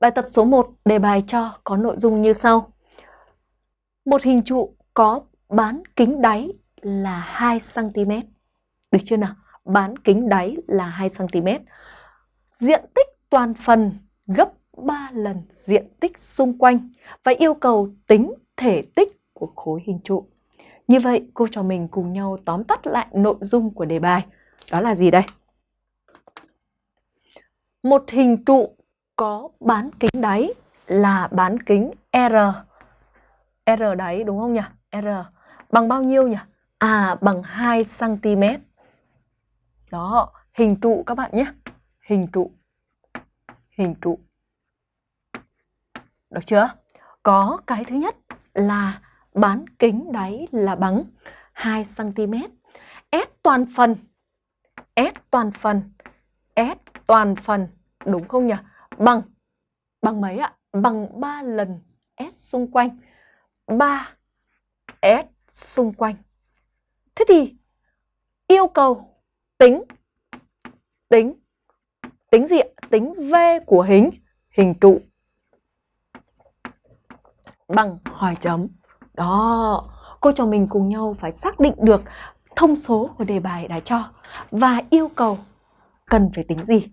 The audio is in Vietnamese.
Bài tập số 1 đề bài cho có nội dung như sau. Một hình trụ có bán kính đáy là 2cm. Được chưa nào? Bán kính đáy là 2cm. Diện tích toàn phần gấp 3 lần diện tích xung quanh và yêu cầu tính thể tích của khối hình trụ. Như vậy, cô trò mình cùng nhau tóm tắt lại nội dung của đề bài. Đó là gì đây? Một hình trụ có bán kính đáy là bán kính R. R đáy đúng không nhỉ? R bằng bao nhiêu nhỉ? À bằng 2 cm. Đó, hình trụ các bạn nhé. Hình trụ. Hình trụ. Được chưa? Có cái thứ nhất là bán kính đáy là bằng 2 cm. S toàn phần. S toàn phần. S toàn phần. Đúng không nhỉ? Bằng. Bằng mấy ạ? Bằng 3 lần S xung quanh. 3 S xung quanh. Thế thì yêu cầu tính tính tính gì ạ? Tính V của hình hình trụ bằng hỏi chấm. Đó, cô trò mình cùng nhau phải xác định được thông số của đề bài đã cho và yêu cầu cần phải tính gì.